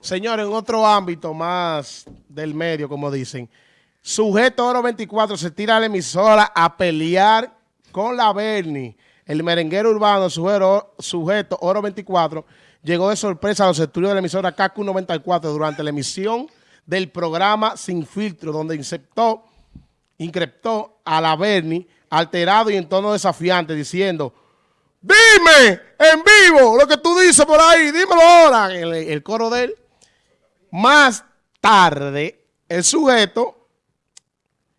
Señores, en otro ámbito más del medio, como dicen, sujeto Oro 24 se tira a la emisora a pelear con la Bernie. El merenguero urbano, sujeto, sujeto Oro 24, llegó de sorpresa a los estudios de la emisora KQ 94 durante la emisión del programa Sin Filtro, donde inceptó, increptó a la Bernie alterado y en tono desafiante, diciendo, dime en vivo lo que tú dices por ahí, dímelo ahora. El, el coro de él. Más tarde, el sujeto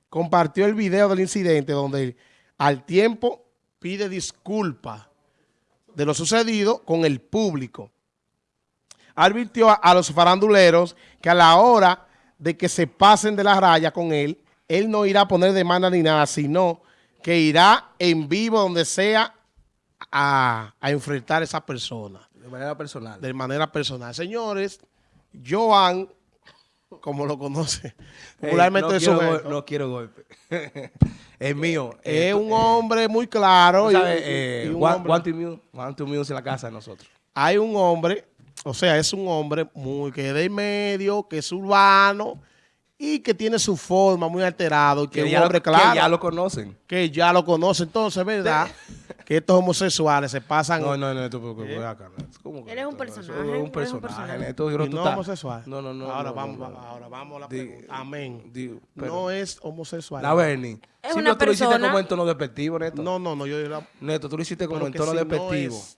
compartió el video del incidente donde al tiempo pide disculpas de lo sucedido con el público. Advirtió a, a, los faranduleros que a la hora de que se pasen de la raya con él, él no irá a poner demanda ni nada, sino que irá en vivo donde sea a, a enfrentar a esa persona. De manera personal. De manera personal. Señores, Joan, como lo conoce, popularmente hey, no, quiero no quiero golpe. es mío. Es eh, un hombre muy claro. Y, eh, y un one, hombre, one, to muse, one to muse en la casa de nosotros. Hay un hombre, o sea, es un hombre muy que es de medio, que es urbano, y que tiene su forma muy alterado, que, que es un hombre lo, claro. Que ya lo conocen. Que ya lo conocen. Entonces, ¿verdad? Que estos homosexuales se pasan... No, no, no, tú, ¿Eh? acá. ¿Cómo Él es un personaje. Es un personaje. ¿Y no homosexual? No, no, no. Ahora no, vamos, no, ahora vamos a la pregunta. Amén. No es homosexual. La Bernie. Es si una no, tú lo hiciste persona- como en tono despectivo, Neto. No, no, no. Yo, Neto, tú lo hiciste como en que tono si no despectivo. es-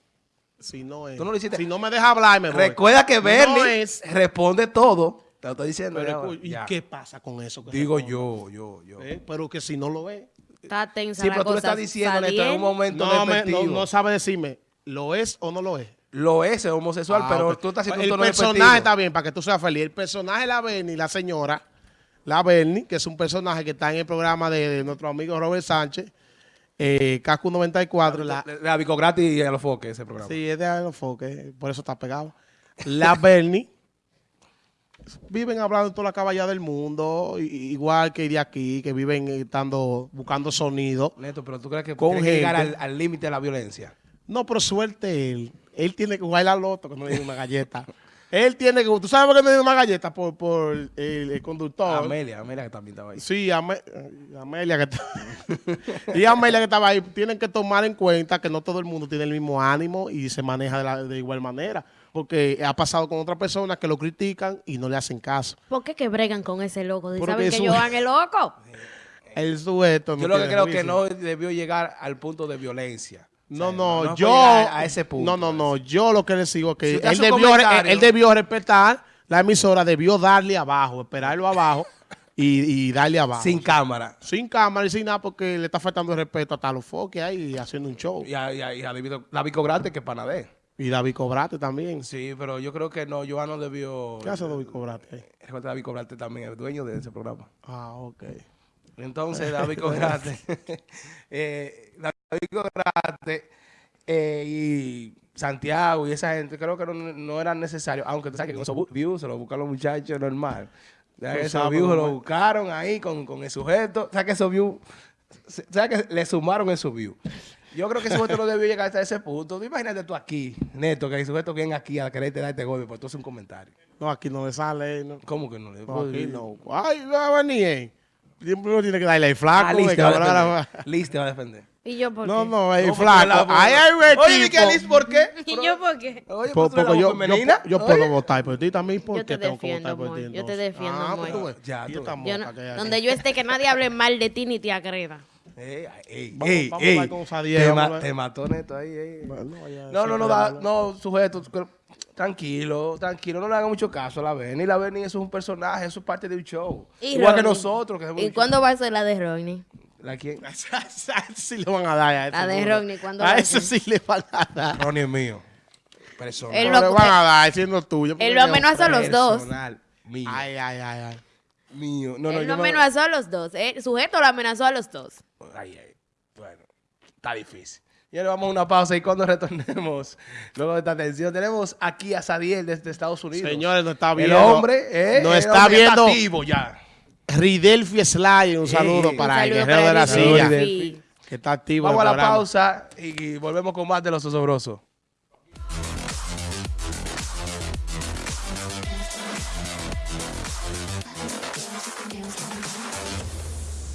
si no es. Tú no lo hiciste. Si no me deja hablar, me voy. Recuerda que No Bernie es- responde todo. Te lo estoy diciendo. Pero, ¿Y ya. qué pasa con eso? que Digo responde? yo, yo, yo. ¿Eh? Pero que si no lo ve. Está tensa Sí, la pero tú le cosa. estás diciendo, en un momento No, me- despectivo. no, no sabe decirme, ¿lo es o no lo es? Lo es, es homosexual, Ah, pero tú estás haciendo un El tono personaje despectivo. está bien, para que tú seas feliz. El personaje, la Bernie, la señora, la Bernie, que es un personaje que está en el programa de, de nuestro amigo Robert Sánchez, eh, Casco 94, la, La, la Vico Gratis y a los foques, ese programa. Sí, es de Aerofoque, por eso está pegado. La Bernie viven hablando toda la caballada del mundo, igual que de aquí, que viven estando, buscando sonido. Neto, pero tú crees que Con llegar al al límite de la violencia. No, pero suerte él. Él tiene que jugar la loto que no le una galleta. él tiene que... ¿Tú sabes por qué le dio una galleta? Por, por el, el conductor. Amelia, Amelia que también estaba ahí. Sí, Ame- Amelia que está- y Amelia que estaba ahí. Tienen que tomar en cuenta que no todo el mundo tiene el mismo ánimo y se maneja de, la- de igual manera. Porque ha pasado con otras personas que lo critican y no le hacen caso. ¿Por qué que bregan con ese loco? ¿Saben que Joan es loco? El sujeto no Yo lo que creo que juicio. no debió llegar al punto de violencia. No, O sea, no, yo... a ese punto. No, no, no. Yo lo que les digo es que Si él, debió, él, él debió respetar la emisora, debió darle abajo, esperarlo abajo y, y darle abajo. Sin cámara. Sin cámara y sin nada porque le está faltando el respeto hasta los foques ahí haciendo un show. Y a, y a- y a David- la Vico Gratis que panadé. Y David Cobrate también. Sí, pero yo creo que no, Joan no debió... ¿Qué hace David Cobrate ahí? Recuerda, David Cobrate también, el dueño de ese programa. Ah, ok. Entonces, David Cobrate, eh, David Cobrate eh, y Santiago y esa gente, creo que no, no eran necesarios, aunque tú sabes que con esos views se los buscan los muchachos normal. Ya que Tú esos views los es. buscaron ahí con, con el sujeto. ¿Sabes que esos views, sabes que le sumaron esos views? Yo creo que ese sujeto no debió llegar hasta ese punto. Tú Imagínate tú aquí, Neto, que el sujeto viene aquí a quererte dar este golpe, pues tú haces un comentario. No, aquí no le sale. No, ¿Cómo que no le no aquí no. Ay, va a venir. eh. Siempre uno tiene que darle el flaco. Ah, el va a defender. te va a defender. ¿Y yo por No, qué? no, No, porque flaco. la- Ahí hay un Oye, ¿y equipo. qué Liz por qué? ¿Y yo por qué? Oye, pues eres porque yo, yo, yo Oye. puedo votar por ti también. ¿Por Yo qué te tengo que defiendo, votar por ti? Yo te defiendo, Ah, pues amor. ves. Ya, tú donde yo esté, que nadie hable mal de ti ni te agreda. Ey, ey, Vamos- ey, vamos a ey. hablar con Sadiel, Te, ma- mató Neto ahí. ey. Bueno, ya No, no, no, da- no, sujeto. Tranquilo, tranquilo, no le hagan mucho caso a la Benny. La Benny eso es un personaje, eso es parte de un show. ¿Y Igual que nosotros. Que ¿Y cuándo va a ser la de Ronnie? ¿La quién? Sí le van a dar. A La de. Rodney, ¿cuándo A ser? sí le van a dar. Ronnie es mío. Personal. Él No lo- le van a dar, siendo tuyo. Él lo amenazó a los dos. Mío. Ay, ay, ay, ay. mío. No, no, Él yo lo no- amenazó a los dos. ¿eh? El sujeto lo amenazó a los dos. Ay, ay. Bueno, está difícil. Y ahora vamos a una pausa y cuando retornemos, luego de esta atención, tenemos aquí a Sadiel desde Estados Unidos. Señores, nos está el viendo. hombre, eh, Nos el está hombre viendo activo ya. Ridelfi Slay. Un saludo Sí. para Un el saludo guerrero de la silla. Que está activo. Vamos a el la programa. pausa y volvemos con más de los osobrosos.